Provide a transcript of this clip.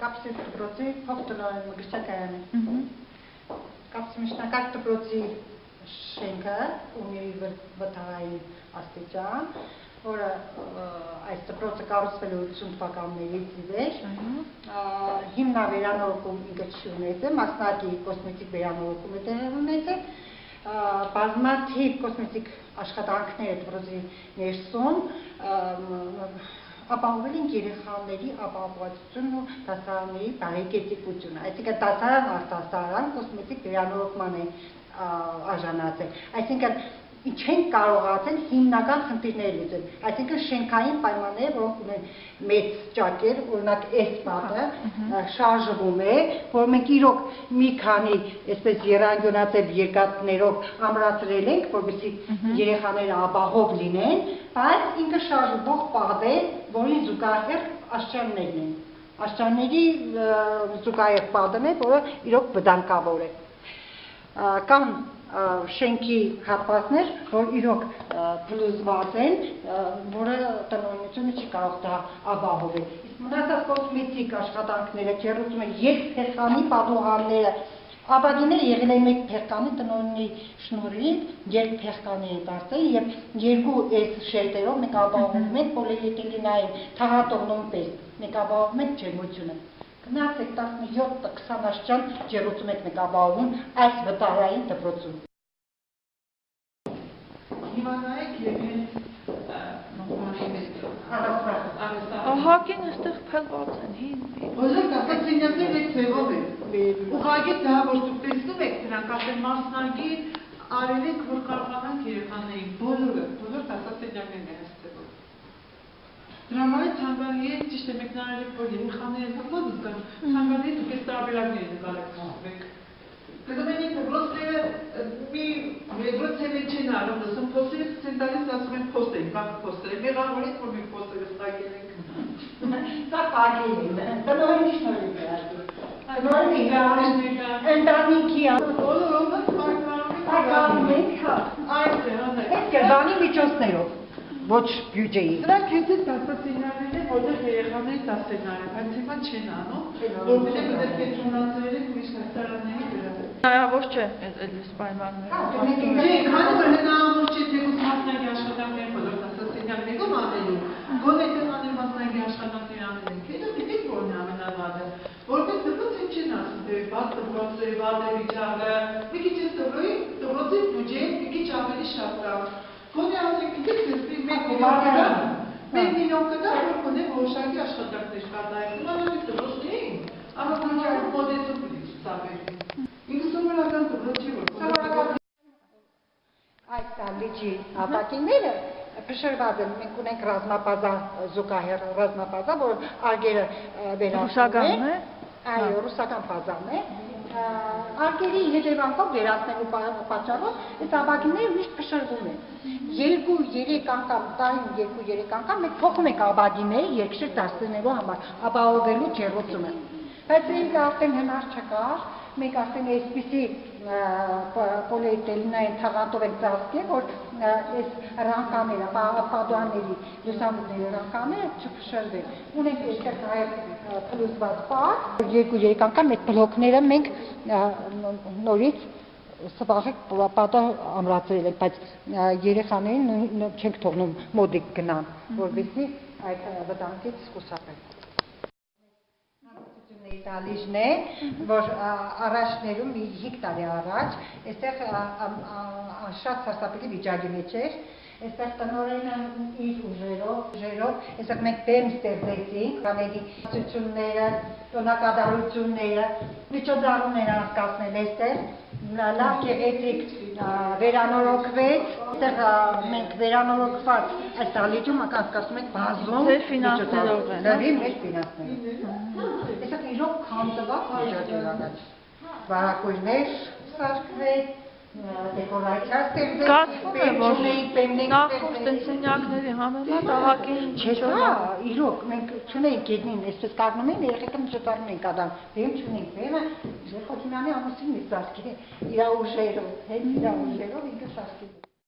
կապսից դպրոցի փոխտնօրեն Մգրչակայանը։ Ահա։ Կապսի միջնակարգ դպրոցի շենքը ունի վտարային աստիճան, որը այս դպրոցը կառուցվել է 80 թվականներից ի վեր։ հիմնավերանորոգում ինքը չունեցել, մասնակի կոսմետիկ վերանորոգում է տեղի ունեցել, բազմաթիվ կոսմետիկ աշխատանքներ դպրոցի ներսում, ապահովել են երեխաների ապահովվածությունն ու դասարանների բարեկեցիկությունը, այսինքն դասարան արտասարան կոսմետիկ վերանորոգման է արժանացել, այսինքն չեն կարողացել հիմնական խնդիրները լուծել, այսինքն շենքային պայմանները, որոնք ունեն մեծ ճակեր, օրինակ այս պատը շարժվում է, որ մենք իրոք մի քանի այսպես երանգյունացել երկաթներով ամրացրել ենք, որովհետեւ երեխաները ապահով լինեն, բայց ինքը շարժվող պատ է, որին զուգահեռ աշճաններն են։ Աշճանների զուգահեռ պատն է, որը իրոք վտանգավոր է ա, շենքի հատվածներ, որ իրոք փլուզված են, որը տնօրինությունը չի կարող դա ապահովել։ Իսկ մնացած կոսմետիկ աշխատանքները, ջերուցում են երկփեղկանի պատուհանները, Ապագիները եղել են մեկ փեղկանի տնօրինի շնորհիվ երկփեղկանի են դարձել եւ երկու այս շերտերով մենք ապահովում ենք պոլիէթիլենային թաղատողնում պես մենք ապահովում ենք ջերմությունը Գնացեք 17-20 աշճան ջերուցում եք մեկ ապահովում այս վտարային դպրոցում Հիմա նայեք եւ Ահագին այստեղ փլված են հին։ Բոլոր այդ ձևով են։ Ուղղակի դա որ դուք տեսնում եք դրանք ասեն մասնագիտ արել եք որ կարողանանք երեխաներին բոլորը բոլոր դասասենյակներն են ձևով։ Դրա համար ցանկալի է ճիշտ է մեկնարել որ երեխաները հոգով զգան։ Ցանկալի է դուք այս տարբերակները նկարեք եք ռոսները մի մեգրոցել չեն անում, ասում փոստերը ցեն տալիս ասում են փոստեր, բակ փոստեր։ Մեղավորից որ մենք փոստերը ստակել ենք։ Դա կարգին է, տնօրինի շնորհիվ է դա։ Տնօրինի գարան, ընտանիքի Բոլորովը ականում ենք, հա, Այդ է, անե։ այդ կրբանի միջոցներով, ոչ բյուջեի։ Դրանք հենց դասասենյակներն են, որտեղ երեխաների դասենար են, բայց հիմա չեն անում, որովհետև դեռ կենտրոնացրել են ուրիշ դասարանների վրա։ Հնարավոր չէ այդ այդպես պայմաններ։ Չէ, քանի որ հնարավոր չէ թեկուզ մասնակի աշխատանքներ բոլոր դասասենյակներում անելու, գոնե թե անել մասնակի աշխատանքներ անելին, հետո գիտեք որն է ամենավատը, որպես դպրոց չեն ասում, թե բաց դպրոցը, վատ է վիճակը, մի քիչ դպրոցի, դպրոցի բյուջեն մի քիչ ավելի շատ կա։ Գոնե միլիոն կա, մեկ միլիոն կա, որ գոնե որոշակի աշխատանքներ կատարել։ Մանավանդ դպրոցներին, առանձնապես մոդեցում պիտի ցուցաբերվի։ Ինքը սովորական դպրոց չի, որ Այդ դալիճի ապակիները փշրված են, մենք ունենք ռազմապազա զուգահեռ ռազմապազա, որ արգերը Ռուսականն է։ Այո, ռուսական ֆազան է։ Ա, Արգերի հետևանքով վերացնելու պա- պատճառով այս ապակիները միշտ փշրվում են։ Երկու, երեք անգամ, տարին երկու, երեք անգամ մենք փոխում ենք ապակիները երկշեր դարձնելու համար, ապահովելու ջերուցումը։ Բայց ինքը արդեն հնար չկար, մենք արդեն այսպիսի պոլիէթիլենային թաղանթով ենք ծածկել, որ այս ռանկաները, պադուանների, լուսամուտների ռանկաները չփշրվեն։ Ունենք այստեղ նաև փլուզված պար, երկու-երեք անգամ այդ բլոկները մենք նորից սպաղեք պատը ամրացրել ենք, բայց երեխաներին չենք թողնում մոդիկ գնան, որովհետեւ այդ վտանգից խուսափեն Ների տալիժն է, որ առաջներում մի 5 տարի առաջ, այստեղ շատ սարսափելի վիճակի մեջ էր, այստեղ տնորենը իր ուժերով, ուժերով, այստեղ մենք բեմ ստեղծեցինք, կաների ծությունները, տոնակատարությունները, միջոցառումներ անցկացնել այստեղ, լավ գեղեցիկ վերանորոգվեց, այստեղ ա, մենք վերանորոգված այս տալիճում անցկացնում ենք բազում ֆինանսներով են, հա? Դերի մեր ֆինանսներով։ Այսինքն իրոք քանդված միջոցառած։ Վարակույրներ սարքվեց, դեկորացիա ստեղծեց, Զգացվում է, որ նախորդ տնսենյակների համեմատ ահագին Չէ, ինչ հա, իրոք մենք չունենք գետնին, այսպես կառնում են, երեխեքը միջոցառում են կադան։ Բեմ չունենք, բեմը Ժեխոթինյանի ամուսինն է սարքել իր ուժերով, հենց իր ուժերով ինքը է։